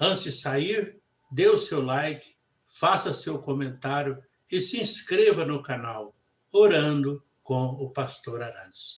Antes de sair, dê o seu like, faça seu comentário e se inscreva no canal Orando com o Pastor Arantes.